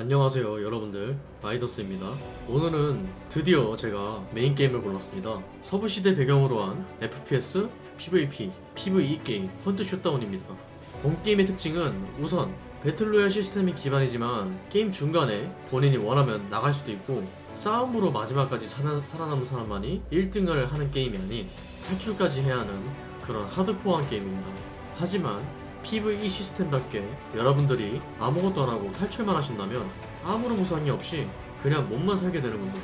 안녕하세요 여러분들. 마이더스입니다. 오늘은 드디어 제가 메인 게임을 골랐습니다. 서부시대 배경으로 한 FPS, PVP, PVE 게임 Hunt Showdown입니다. 본 게임의 특징은 우선 battle royale 시스템이 기반이지만 게임 중간에 본인이 원하면 나갈 수도 있고 싸움으로 마지막까지 살아, 살아남은 사람만이 1등을 하는 게임이 아닌 탈출까지 해야 하는 그런 하드코어한 게임입니다. 하지만 PVE 시스템답게 여러분들이 아무것도 안하고 탈출만 하신다면 아무런 보상이 없이 그냥 몸만 살게 되는 겁니다.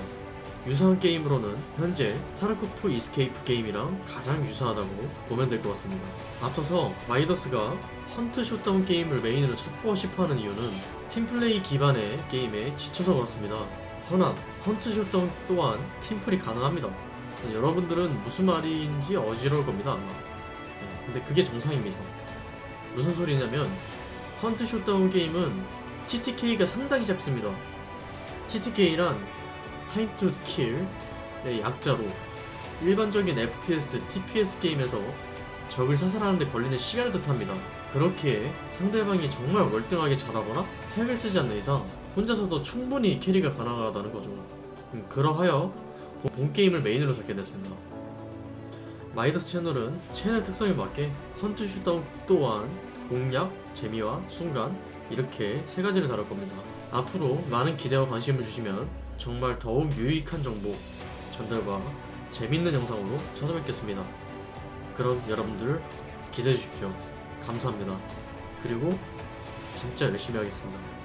유사한 게임으로는 현재 타르코프 이스케이프 게임이랑 가장 유사하다고 보면 될 것 같습니다. 앞서서 마이더스가 Hunt Showdown 게임을 메인으로 찾고 싶어하는 이유는 팀플레이 기반의 게임에 지쳐서 그렇습니다. 허나 Hunt Showdown 또한 팀플이 가능합니다. 여러분들은 무슨 말인지 어지러울 겁니다 아마. 네, 근데 그게 정상입니다. 무슨 소리냐면 헌트 슛다운 게임은 TTK가 상당히 잡습니다. TTK란 Time to Kill의 약자로 일반적인 FPS, TPS 게임에서 적을 사살하는데 걸리는 시간을 뜻합니다. 그렇게 상대방이 정말 월등하게 잘하거나 핵을 쓰지 않는 이상 혼자서도 충분히 캐리가 가능하다는 거죠. 음, 그러하여 본 게임을 메인으로 잡게 됐습니다. 마이더스 채널은 채널 특성에 맞게 헌트 슛다운 또한 공략, 재미와 순간 이렇게 세 가지를 다룰 겁니다. 앞으로 많은 기대와 관심을 주시면 정말 더욱 유익한 정보 전달과 재밌는 영상으로 찾아뵙겠습니다. 그럼 여러분들 기대해 주십시오. 감사합니다. 그리고 진짜 열심히 하겠습니다.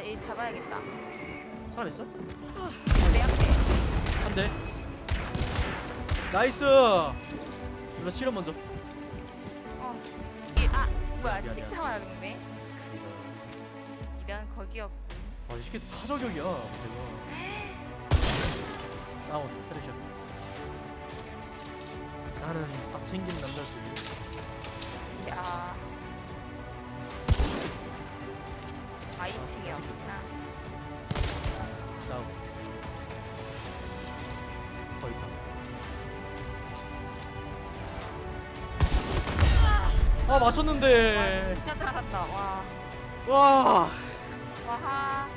아 얘 잡아야겠다 살아있어? 내 앞에 한 대. 나이스! 누나 치료 먼저. 어 이게 아 뭐야 미안, 미안. 찍타 맞았네 이런 거기였 아, 이 새끼 타저격이야. 대박. 다운, 헤드샷. 나는 딱 챙긴 남자들이. 야 아 2층이었구나 다운. 거의 다. 아, 맞췄는데. 와 진짜 잘한다 와 와. 와하